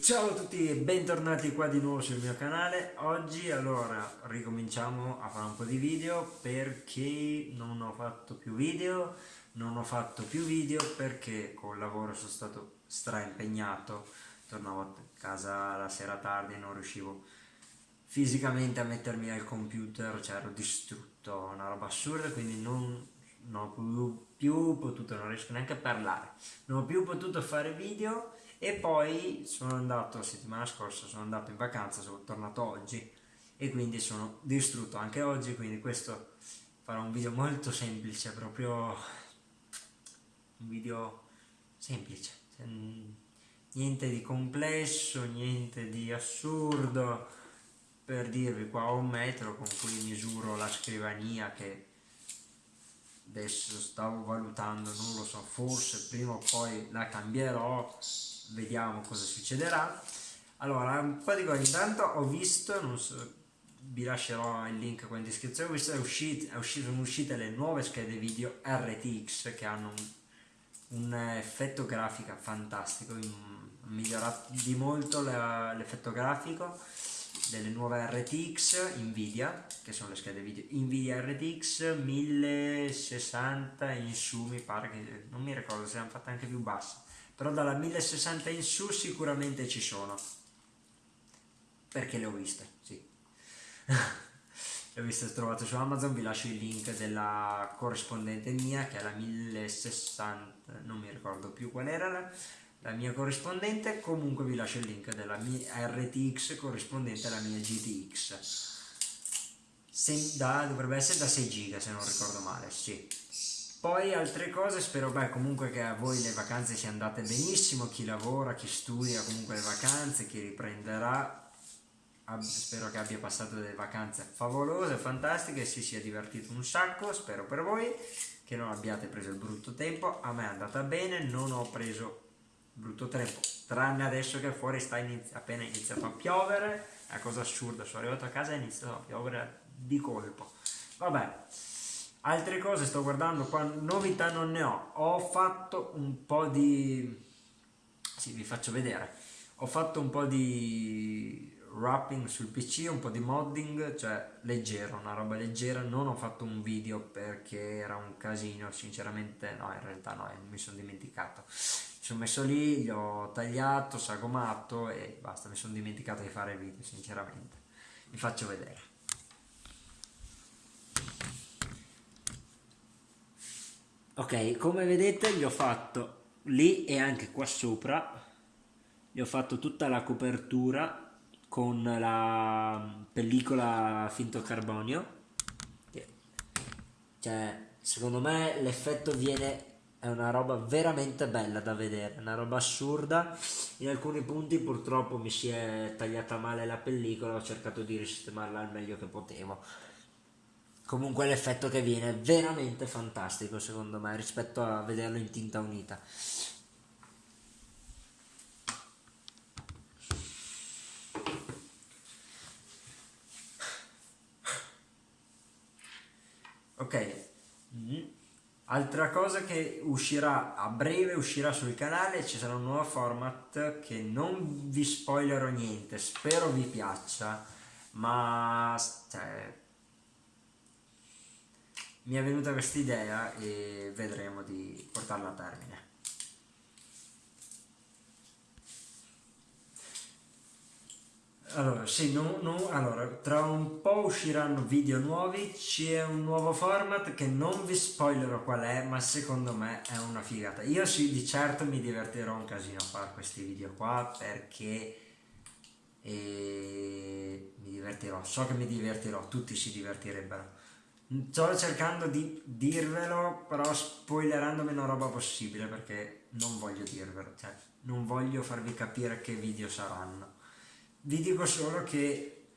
Ciao a tutti e bentornati qua di nuovo sul mio canale. Oggi allora ricominciamo a fare un po' di video perché non ho fatto più video Non ho fatto più video perché col lavoro sono stato straimpegnato. Tornavo a casa la sera tardi e non riuscivo fisicamente a mettermi al computer Cioè ero distrutto, una roba assurda quindi non, non ho più, più potuto, non riesco neanche a parlare. Non ho più potuto fare video e poi sono andato, settimana scorsa sono andato in vacanza, sono tornato oggi. E quindi sono distrutto anche oggi, quindi questo farà un video molto semplice, proprio un video semplice, cioè, niente di complesso, niente di assurdo, per dirvi qua ho un metro con cui misuro la scrivania che adesso stavo valutando, non lo so, forse prima o poi la cambierò vediamo cosa succederà. Allora cose. Intanto ho visto non so vi lascerò il link qua in descrizione uscito, è uscito, sono uscite le nuove schede video RTX che hanno un, un effetto grafico fantastico migliorato di molto l'effetto grafico delle nuove RTX Nvidia che sono le schede video Nvidia RTX 1060 in su mi pare che non mi ricordo se hanno fatte anche più basse però dalla 1060 in su sicuramente ci sono. Perché le ho viste sì. Le ho viste trovate su Amazon vi lascio il link della corrispondente mia che è la 1060 non mi ricordo più qual era la mia corrispondente comunque vi lascio il link della mia RTX corrispondente alla mia GTX Se, da, dovrebbe essere da 6 giga se non ricordo male sì. Poi altre cose, spero beh, comunque che a voi le vacanze siano andate benissimo, chi lavora, chi studia comunque le vacanze, chi riprenderà, spero che abbia passato delle vacanze favolose, fantastiche, si sia divertito un sacco, spero per voi, che non abbiate preso il brutto tempo, a me è andata bene, non ho preso brutto tempo, tranne adesso che fuori sta inizi appena iniziato a piovere, è una cosa assurda, sono arrivato a casa e è a piovere di colpo, vabbè, altre cose sto guardando qua novità non ne ho. Ho fatto un po' di sì vi faccio vedere. Ho fatto un po' di wrapping sul pc un po' di modding cioè leggero una roba leggera. Non ho fatto un video perché era un casino sinceramente no in realtà no mi sono dimenticato mi sono messo lì gli ho tagliato sagomato e basta mi sono dimenticato di fare il video sinceramente. Vi faccio vedere. Ok come vedete gli ho fatto lì e anche qua sopra gli ho fatto tutta la copertura con la pellicola finto carbonio. Cioè secondo me l'effetto viene è una roba veramente bella da vedere una roba assurda. In alcuni punti purtroppo mi si è tagliata male la pellicola ho cercato di risistemarla al meglio che potevo. Comunque l'effetto che viene è veramente fantastico secondo me rispetto a vederlo in tinta unita. Ok. Mm. Altra cosa che uscirà a breve uscirà sul canale ci sarà un nuovo format che non vi spoilerò niente spero vi piaccia ma cioè, mi è venuta questa idea e vedremo di portarla a termine. Allora, sì, no, no, allora, tra un po' usciranno video nuovi, c'è un nuovo format che non vi spoilerò qual è, ma secondo me è una figata. Io sì, di certo mi divertirò un casino a fare questi video qua, perché eh, mi divertirò, so che mi divertirò, tutti si divertirebbero Sto cercando di dirvelo, però spoilerando meno roba possibile perché non voglio dirvelo, cioè non voglio farvi capire che video saranno. Vi dico solo che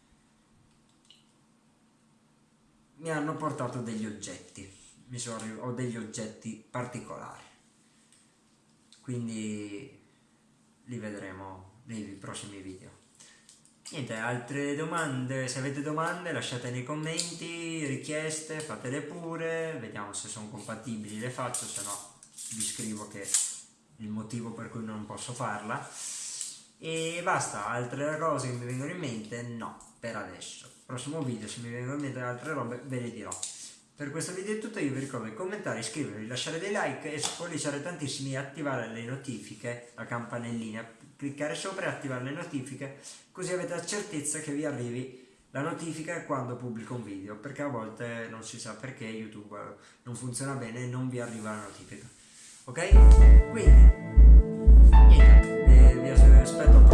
mi hanno portato degli oggetti, mi sono, ho degli oggetti particolari, quindi li vedremo nei prossimi video. Niente, altre domande, se avete domande lasciate nei commenti, richieste, fatele pure, vediamo se sono compatibili, le faccio, se no vi scrivo che il motivo per cui non posso farla. E basta, altre cose che mi vengono in mente no, per adesso. Prossimo video se mi vengono in mente altre robe ve le dirò. Per questo video è tutto, io vi ricordo di commentare, iscrivervi, lasciare dei like e spolliciare tantissimi e attivare le notifiche, la campanellina, cliccare sopra e attivare le notifiche così avete la certezza che vi arrivi la notifica quando pubblico un video perché a volte non si sa perché YouTube non funziona bene e non vi arriva la notifica ok? quindi niente vi respeto